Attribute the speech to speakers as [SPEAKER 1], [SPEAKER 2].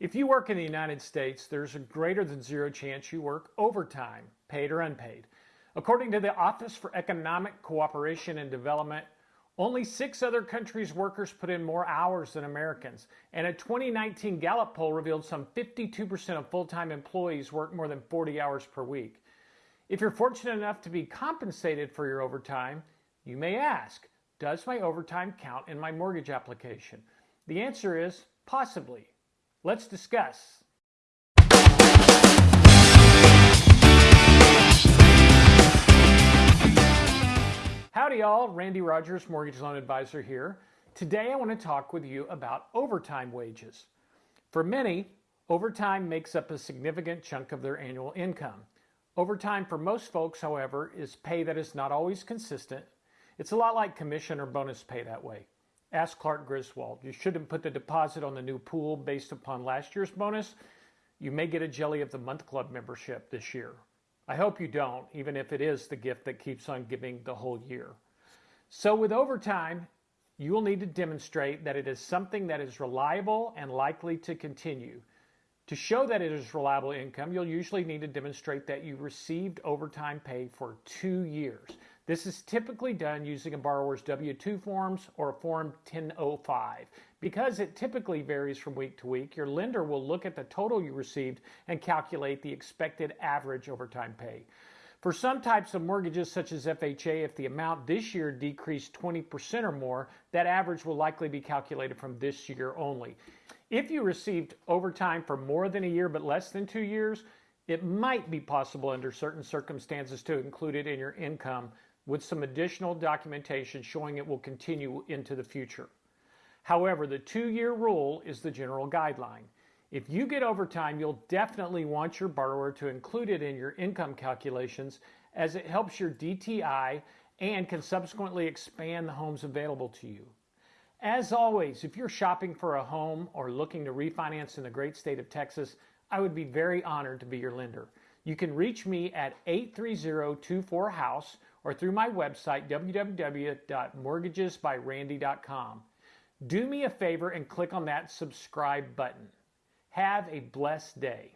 [SPEAKER 1] If you work in the United States, there's a greater than zero chance you work overtime, paid or unpaid. According to the Office for Economic Cooperation and Development, only six other countries' workers put in more hours than Americans. And a 2019 Gallup poll revealed some 52% of full time employees work more than 40 hours per week. If you're fortunate enough to be compensated for your overtime, you may ask Does my overtime count in my mortgage application? The answer is possibly. Let's discuss. Howdy, y'all. Randy Rogers, Mortgage Loan Advisor here. Today I want to talk with you about overtime wages. For many, overtime makes up a significant chunk of their annual income. Overtime for most folks, however, is pay that is not always consistent. It's a lot like commission or bonus pay that way. Ask Clark Griswold. You shouldn't put the deposit on the new pool based upon last year's bonus. You may get a Jelly of the Month Club membership this year. I hope you don't, even if it is the gift that keeps on giving the whole year. So, with overtime, you will need to demonstrate that it is something that is reliable and likely to continue. To show that it is reliable income, you'll usually need to demonstrate that you received overtime pay for two years. This is typically done using a borrower's W-2 forms or Form 1005. Because it typically varies from week to week, your lender will look at the total you received and calculate the expected average overtime pay. For some types of mortgages, such as FHA, if the amount this year decreased 20% or more, that average will likely be calculated from this year only. If you received overtime for more than a year but less than two years, it might be possible under certain circumstances to include it in your income with some additional documentation showing it will continue into the future. However, the two-year rule is the general guideline. If you get overtime, you'll definitely want your borrower to include it in your income calculations as it helps your DTI and can subsequently expand the homes available to you. As always, if you're shopping for a home or looking to refinance in the great state of Texas, I would be very honored to be your lender. You can reach me at 830-24-HOUSE or through my website, www.mortgagesbyrandy.com. Do me a favor and click on that subscribe button. Have a blessed day.